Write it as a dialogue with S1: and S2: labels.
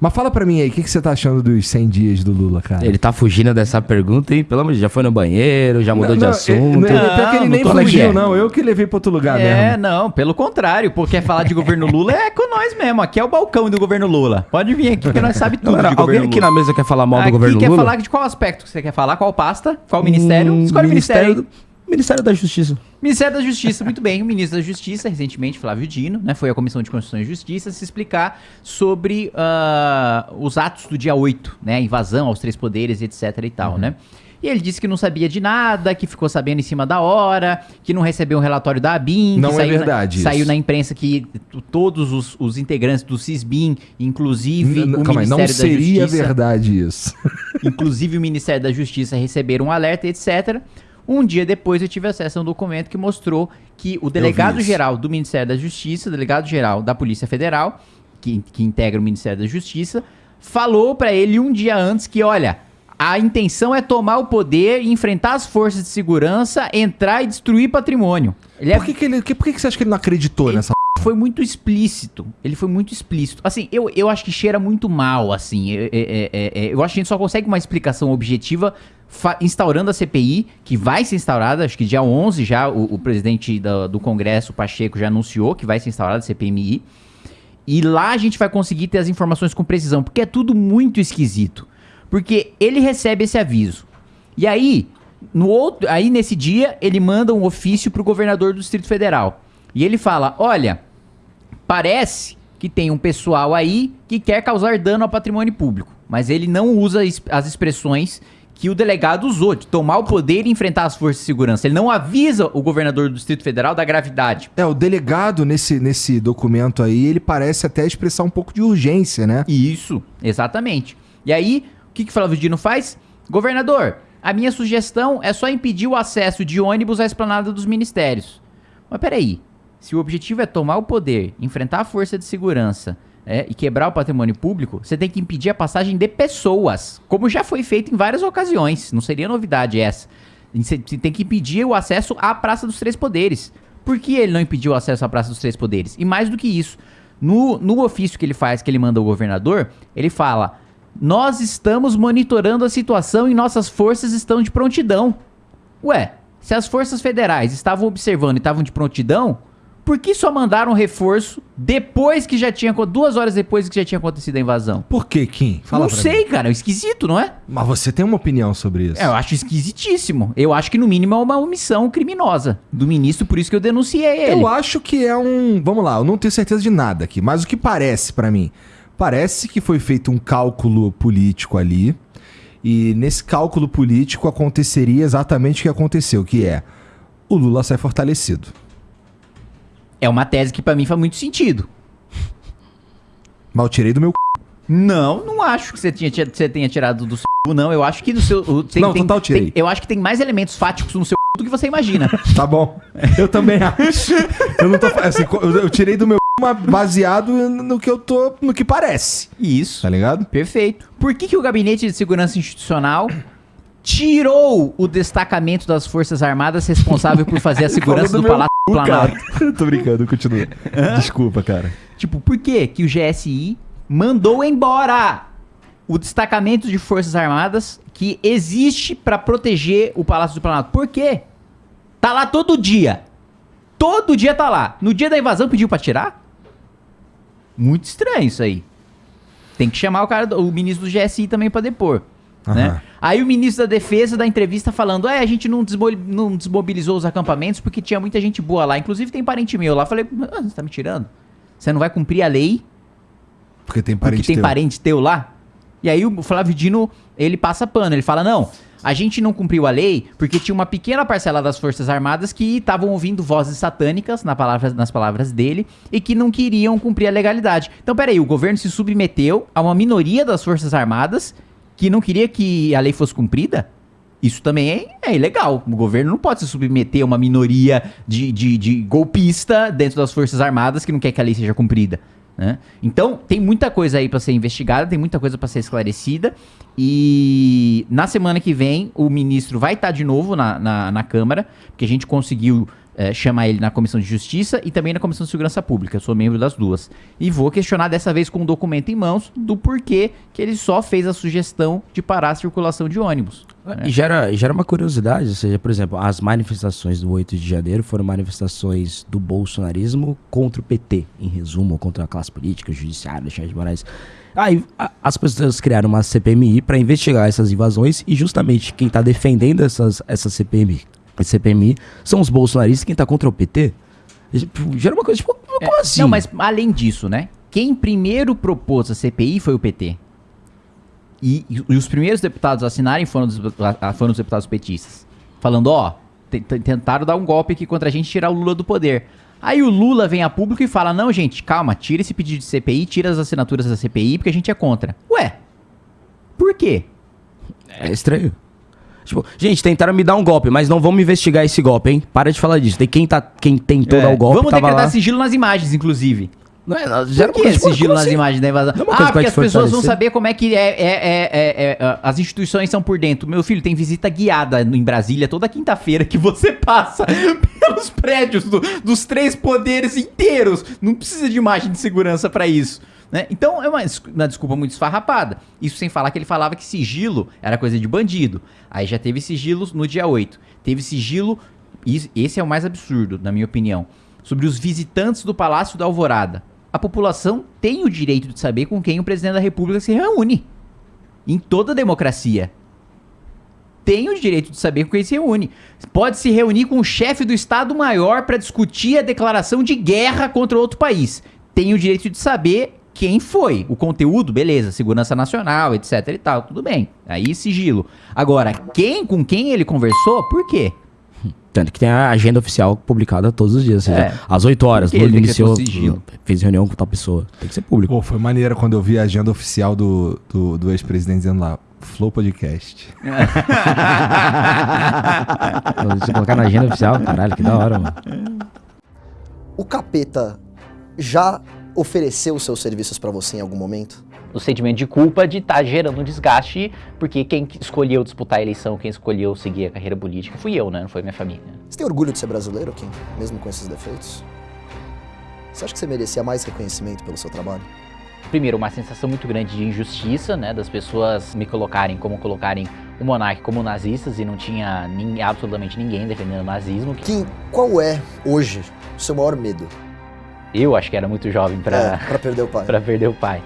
S1: Mas fala pra mim aí, o que, que você tá achando dos 100 dias do Lula, cara?
S2: Ele tá fugindo dessa pergunta, hein? Pelo amor de Deus, já foi no banheiro, já mudou de assunto.
S1: Ele, não, pior que ele
S3: Não,
S1: nem
S3: não
S1: fugiu, não. Eu que levei pra outro lugar
S3: É,
S1: mesmo.
S3: não, pelo contrário, porque quer falar de governo Lula é com nós mesmo. Aqui é o balcão do governo Lula. Pode vir aqui que nós sabe tudo de
S2: alguém aqui na mesa quer falar mal do
S3: Aqui
S2: governo
S3: quer
S2: Lula?
S3: falar de qual aspecto que você quer falar? Qual pasta? Qual ministério?
S2: Hum,
S3: Escolhe o ministério.
S2: do- Ministério da Justiça.
S3: Ministério da Justiça, muito bem. O ministro da Justiça, recentemente, Flávio Dino, né, foi à Comissão de Constituição e Justiça se explicar sobre ah, os atos do dia 8, né, a invasão aos três poderes, etc e tal, né. E ele disse que não sabia de nada, que ficou sabendo em cima da hora, que não recebeu um relatório da ABIN.
S1: Não é
S3: saiu na-
S1: verdade isso.
S3: Saiu na imprensa que todos os, os integrantes do CISBIN, inclusive
S1: N-
S3: o
S1: Calma
S3: Ministério
S1: não
S3: da
S1: seria
S3: Justiça...
S1: verdade isso.
S3: Inclusive o Ministério da Justiça receberam um alerta, etc. Um dia depois eu tive acesso a um documento que mostrou que o delegado-geral do Ministério da Justiça, o delegado-geral da Polícia Federal, que, que integra o Ministério da Justiça, falou pra ele um dia antes que, olha, a intenção é tomar o poder, enfrentar as forças de segurança, entrar e destruir patrimônio. Ele é
S1: Por que, que ele, que- por que, que você acha que ele não acreditou nessa
S3: foi muito explícito. Ele foi muito explícito. Assim, eu, eu acho que cheira muito mal, assim. É- é- é- é- eu acho que a gente só consegue uma explicação objetiva instaurando a CPI, que vai ser instaurada, acho que dia 11 já, o, o presidente da- do Congresso, Pacheco, já anunciou que vai ser instaurada a CPMI. E lá a gente vai conseguir ter as informações com precisão, porque é tudo muito esquisito. Porque ele recebe esse aviso. E aí, no outro, aí nesse dia, ele manda um ofício pro governador do Distrito Federal. E ele fala: "Olha, parece que tem um pessoal aí que quer causar dano ao patrimônio público, mas ele não usa as expressões que o delegado usou, de tomar o poder e enfrentar as forças de segurança. Ele não avisa o governador do Distrito Federal da gravidade.
S1: É, o delegado nesse, nesse documento aí, ele parece até expressar um pouco de urgência, né?
S3: Isso, exatamente. E aí, o que, que o Flávio Dino faz? Governador, a minha sugestão é só impedir o acesso de ônibus à esplanada dos ministérios. Mas peraí, se o objetivo é tomar o poder, enfrentar a força de segurança é, e quebrar o patrimônio público, você tem que impedir a passagem de pessoas, como já foi feito em várias ocasiões. Não seria novidade essa. Você tem que impedir o acesso à Praça dos Três Poderes. Por que ele não impediu o acesso à Praça dos Três Poderes? E mais do que isso, no, no ofício que ele faz, que ele manda ao governador, ele fala: Nós estamos monitorando a situação e nossas forças estão de prontidão. Ué, se as forças federais estavam observando e estavam de prontidão, por que só mandaram reforço depois que já tinha. duas horas depois que já tinha acontecido a invasão?
S1: Por que, Kim? Fala
S3: não sei,
S1: mim.
S3: cara, é esquisito, não é?
S1: Mas você tem uma opinião sobre isso?
S3: É, eu acho esquisitíssimo. Eu acho que no mínimo é uma omissão criminosa do ministro, por isso que eu denunciei ele.
S1: Eu acho que é um. Vamos lá, eu não tenho certeza de nada aqui, mas o que parece pra mim? Parece que foi feito um cálculo político ali. E nesse cálculo político aconteceria exatamente o que aconteceu, que é o Lula sai fortalecido.
S3: É uma tese que pra mim faz muito sentido.
S1: Eu tirei do meu. c****.
S3: Não, não acho que você, tinha, você tenha tirado do seu c****, não. Eu acho que do seu. Tem,
S1: Não,
S3: tem-
S1: total tirei.
S3: tem- eu acho que tem mais elementos fáticos no seu c*** do que você imagina.
S1: Tá bom. Eu também acho. Eu não tô. Assim, eu, tirei do meu baseado no que eu tô. no que parece.
S3: Isso.
S1: Tá ligado?
S3: Perfeito. Por que, que o Gabinete de Segurança Institucional tirou o destacamento das Forças Armadas responsável por fazer a segurança do,
S1: do
S3: Palácio Planalto?
S1: Tô brincando, continua. Desculpa, cara.
S3: Tipo, por que que o GSI mandou embora o destacamento de Forças Armadas que existe pra proteger o Palácio do Planalto? Por quê? Tá lá todo dia. Todo dia tá lá. No dia da invasão pediu pra tirar? Muito estranho isso aí. Tem que chamar o cara, do- o ministro do GSI também pra depor. Né?
S1: Aham.
S3: Aí o ministro da Defesa da entrevista falando: é, a gente não, desmo- não desmobilizou os acampamentos porque tinha muita gente boa lá. Inclusive tem parente meu lá. Falei: ah, você tá me tirando? Você não vai cumprir a lei
S1: Porque tem
S3: porque
S1: parente
S3: tem
S1: teu.
S3: parente teu lá? E aí o Flávio Dino, ele passa pano. Ele fala: não, a gente não cumpriu a lei porque tinha uma pequena parcela das Forças Armadas que estavam ouvindo vozes satânicas na palavra- nas palavras dele e que não queriam cumprir a legalidade. Então, peraí, o governo se submeteu a uma minoria das Forças Armadas que não queria que a lei fosse cumprida? Isso também é, é ilegal. O governo não pode se submeter a uma minoria de, de, de golpista dentro das Forças Armadas que não quer que a lei seja cumprida. né? Então, tem muita coisa aí pra ser investigada, tem muita coisa pra ser esclarecida. E na semana que vem, o ministro vai estar de novo na, na, na Câmara, porque a gente conseguiu é, chamar ele na Comissão de Justiça e também na Comissão de Segurança Pública. Eu sou membro das duas. E vou questionar dessa vez com um documento em mãos do porquê que ele só fez a sugestão de parar a circulação de ônibus. né?
S2: E gera, gera uma curiosidade, ou seja, por exemplo, as manifestações do 8 de janeiro foram manifestações do bolsonarismo contra o PT, em resumo, contra a classe política, o judiciário, Alexandre de Moraes. Aí as pessoas criaram uma CPMI para investigar essas invasões e justamente quem tá defendendo essas, essa CPMI, CPMI são os bolsonaristas, quem tá contra o PT. Gera uma coisa, tipo, como
S3: É,
S2: assim?
S3: Não, mas além disso, né? Quem primeiro propôs a CPI foi o PT. E, e- os primeiros deputados a assinarem foram foram os deputados petistas. Falando, ó, te- te- tentaram dar um golpe aqui contra a gente tirar o Lula do poder. Aí o Lula vem a público e fala, não, gente, calma, tira esse pedido de CPI, tira as assinaturas da CPI, porque a gente é contra. Ué, por quê?
S2: É estranho. Tipo, gente, tentaram me dar um golpe, mas não vamos investigar esse golpe, hein? Para de falar disso. Tem quem, tá, quem tentou dar o golpe,
S3: É. Vamos decretar
S2: lá.
S3: sigilo nas imagens, inclusive.
S2: Não é,
S3: Por
S2: uma
S3: que
S2: coisa,
S3: sigilo nas
S2: assim?
S3: imagens da invasão?
S2: Não é
S3: Ah, porque as pessoas vão saber como é que é, é- é- é- é- as instituições são por dentro. Meu filho, tem visita guiada em Brasília toda quinta-feira que você passa pelos prédios do- dos três poderes inteiros. Não precisa de imagem de segurança pra isso. Né? Então é uma, uma desculpa muito esfarrapada. Isso sem falar que ele falava que sigilo era coisa de bandido. Aí já teve sigilos no dia 8. Teve sigilo, e esse é o mais absurdo, na minha opinião, sobre os visitantes do Palácio da Alvorada. A população tem o direito de saber com quem o presidente da República se reúne. Em toda democracia. Tem o direito de saber com quem se reúne. Pode se reunir com o chefe do Estado-Maior para discutir a declaração de guerra contra outro país. Tem o direito de saber quem foi. O conteúdo, beleza, segurança nacional, etc e tal, tudo bem. Aí sigilo. Agora, quem com quem ele conversou, por quê?
S2: Tanto que tem a agenda oficial publicada todos os dias. Ou seja,
S3: É.
S2: às 8 horas, Lula
S3: ele
S2: iniciou, fez reunião com tal pessoa. Tem que ser público.
S1: Pô, foi maneiro quando eu vi a agenda oficial do, do, do ex-presidente dizendo lá, Flow Podcast.
S2: Se colocar na agenda oficial, caralho, que da hora, mano.
S4: O capeta já ofereceu os seus serviços pra você em algum momento?
S5: o sentimento de culpa de estar gerando um desgaste, porque quem escolheu disputar a eleição, quem escolheu seguir a carreira política, fui eu, né? Não foi minha família.
S4: Você tem orgulho de ser brasileiro, Kim? Mesmo com esses defeitos? Você acha que você merecia mais reconhecimento pelo seu trabalho?
S5: Primeiro, uma sensação muito grande de injustiça, né? Das pessoas me colocarem como colocarem o monarca como nazistas e não tinha nin- absolutamente ninguém defendendo o nazismo.
S4: Kim, qual é, hoje, o seu maior medo?
S5: Eu acho que era muito jovem
S4: É,
S5: pra,
S4: pra perder o pai.
S5: pra perder o pai.